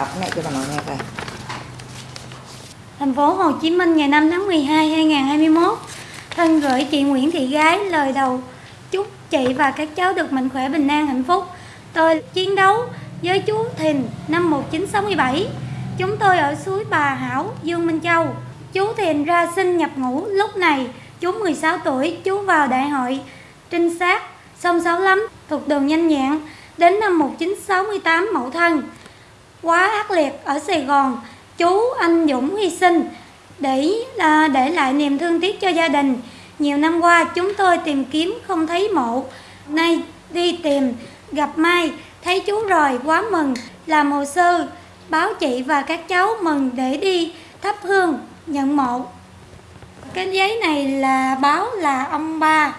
đọc này cho bà nội nghe coi. Thành phố Hồ Chí Minh ngày 5 tháng 12 2021 Thân gửi chị Nguyễn Thị Gái lời đầu chúc chị và các cháu được mạnh khỏe bình an hạnh phúc. Tôi chiến đấu với chú Thìn năm 1967 Chúng tôi ở suối Bà Hảo, Dương Minh Châu. Chú Thìn ra sinh nhập ngũ. Lúc này Chú 16 tuổi, chú vào đại hội. Trinh sát sông Sáu Lắm thuộc đường Nhanh Nhẹn. Đến năm 1968 mậu thân. Quá ác liệt ở Sài Gòn chú anh Dũng hy sinh để à, để lại niềm thương tiếc cho gia đình. Nhiều năm qua chúng tôi tìm kiếm không thấy mộ. Nay đi tìm gặp Mai thấy chú rồi quá mừng làm hồ sơ báo chị và các cháu mừng để đi thắp hương nhận mộ. Cái giấy này là báo là ông ba.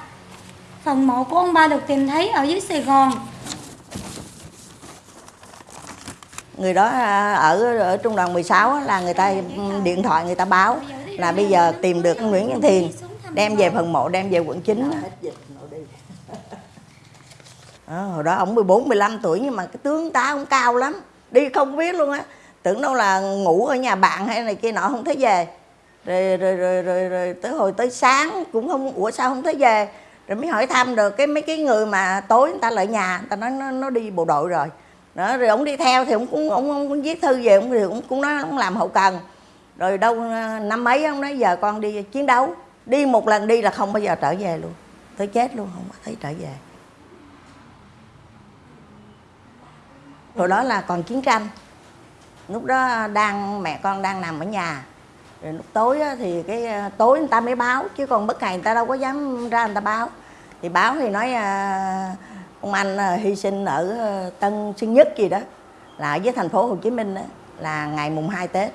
Phần mộ của ông ba được tìm thấy ở dưới Sài Gòn. Người đó à, ở ở trung đoàn 16 là người ta điện thoại người ta báo là bây giờ tìm được Nguyễn Văn Thiền đem về phần mộ đem về quận 9 đó, ờ, hồi đó ông 14 15 tuổi nhưng mà cái tướng tá ông cao lắm đi không biết luôn á. Tưởng đâu là ngủ ở nhà bạn hay này kia nọ không thấy về. Rồi rồi rồi rồi, rồi tới hồi tới sáng cũng không ủa sao không thấy về? Rồi mới hỏi thăm được cái mấy cái người mà tối người ta lại nhà người ta nói nó, nó đi bộ đội rồi đó rồi ông đi theo thì ông cũng ông, ông cũng viết thư về ông thì cũng cũng nói ông làm hậu cần. Rồi đâu ờ, năm mấy ông nói giờ con đi chiến đấu. Đi một lần đi là không bao giờ trở về luôn. Tới chết luôn không có thấy trở về. Rồi đó là còn chiến tranh. Lúc đó đang mẹ con đang nằm ở nhà. Rồi lúc tối thì cái ờ, tối người ta mới báo chứ còn bất ngày người ta đâu có dám ra người ta báo. Thì báo thì nói uh, ông anh ờ, hy sinh ở ờ, Tân Sơn Nhất gì đó là ở với thành phố Hồ Chí Minh đó, là ngày mùng 2 Tết.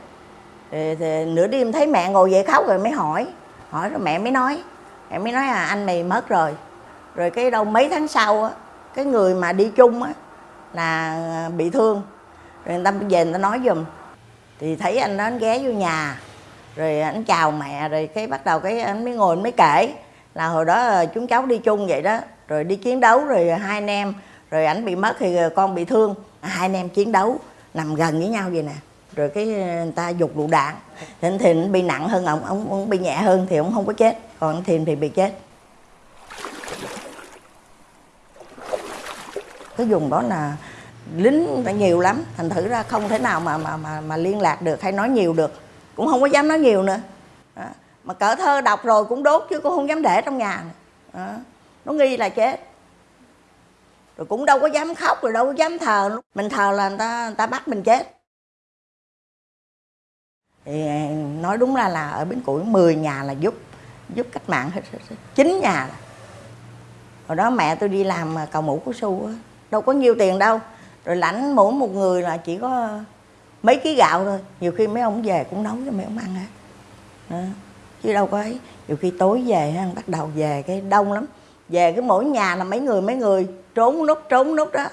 Thì, thì nửa đêm thấy mẹ ngồi dậy khóc rồi mới hỏi hỏi rồi mẹ mới nói mẹ mới nói là anh mày mất rồi. Rồi cái đâu mấy tháng sau á cái người mà đi chung á là ờ, bị thương. Rồi người ta về người ta nói giùm. Thì thấy anh đó anh ghé vô nhà rồi anh chào mẹ rồi cái bắt đầu cái anh mới ngồi anh mới kể là hồi đó chúng cháu đi chung vậy đó rồi đi chiến đấu rồi hai anh em rồi ảnh bị mất thì con bị thương. À, hai anh em chiến đấu nằm gần với nhau vậy nè. Rồi cái ờ, người ta dục lựu đạn. Thì anh bị nặng hơn ông, ông, ông bị nhẹ hơn thì ông không có chết. Còn anh Thìn thì bị chết. Cái vùng đó là lính nhiều lắm. Thành thử ra không thể nào mà mà mà mà liên lạc được hay nói nhiều được. Cũng không có dám nói nhiều nữa. Đó. mà cỡ thơ đọc rồi cũng đốt chứ cũng không dám để trong nhà đó nó nghi là chết. Rồi cũng đâu có dám khóc, rồi đâu có dám thờ mình thờ là người ta người ta bắt mình chết. Thì nói đúng ra là ở bến củi 10 nhà là giúp giúp cách mạng hết chín nhà hồi đó mẹ tôi đi làm cầu mũ của su đâu có nhiều tiền đâu. Rồi lãnh mỗi một người là chỉ có mấy ký gạo thôi. Nhiều khi mấy ông về cũng nấu cho mấy ông ăn hết. Đó. chứ đâu có ấy. Nhiều khi tối về bắt đầu về cái đông lắm về cái mỗi nhà là mấy người mấy người, trốn nút trốn nút đó.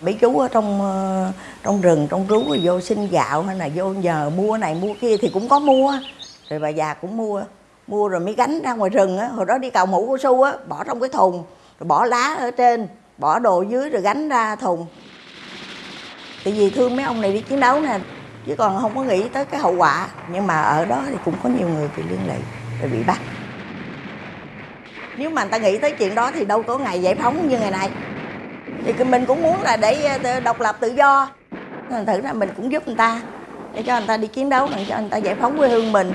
Mấy chú ở trong ờ, trong rừng, trong rú vô xin gạo hay là vô nhờ mua này, mua kia thì cũng có mua. Rồi bà già cũng mua. Mua rồi mới gánh ra ngoài rừng á. Hồi đó đi cầu mũ cao su á, bỏ trong cái thùng, rồi bỏ lá ở trên, bỏ đồ dưới rồi gánh ra thùng. Tại vì thương mấy ông này đi chiến đấu nè, chứ còn không có nghĩ tới cái hậu quả. Nhưng mà ở đó thì cũng có nhiều người bị liên lụy, rồi bị bắt nếu mà người ta nghĩ tới chuyện đó thì đâu có ngày giải phóng như ngày nay. Thì mình cũng muốn là để ờ, độc lập tự do. Thành thử ra mình cũng giúp người ta để cho người ta đi chiến đấu, để cho người ta giải phóng quê hương mình.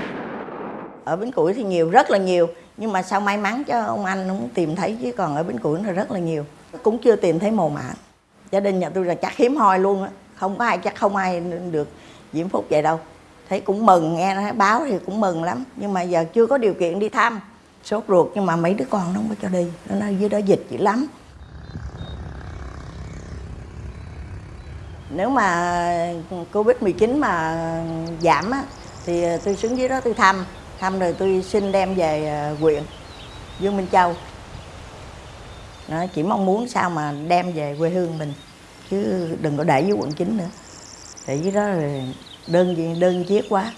Ở bến củi thì nhiều, rất là nhiều. Nhưng mà sao may mắn cho ông anh cũng tìm thấy, chứ còn ở bến củi là rất là nhiều. Cũng chưa tìm thấy mồ mả. Gia đình nhà tôi là chắc hiếm hoi luôn á. Không có ai, chắc không ai được diễm phúc vậy đâu. Thấy cũng mừng, nghe nói báo thì cũng mừng lắm. Nhưng mà giờ chưa có điều kiện đi thăm sốt ruột, nhưng mà mấy đứa con nó không có cho đi. Nó nói, dưới đó dịch dữ lắm. Nếu mà covid 19 mà giảm á, thì tôi xuống dưới đó tôi thăm. Thăm rồi tôi xin đem về quyện huyện, dương minh châu. Nó chỉ mong muốn sao mà đem về quê hương mình, chứ đừng có để với quận chín nữa. Để dưới đó rồi đơn đơn chiếc quá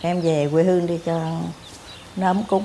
em về quê hương đi cho nó ấm cúng.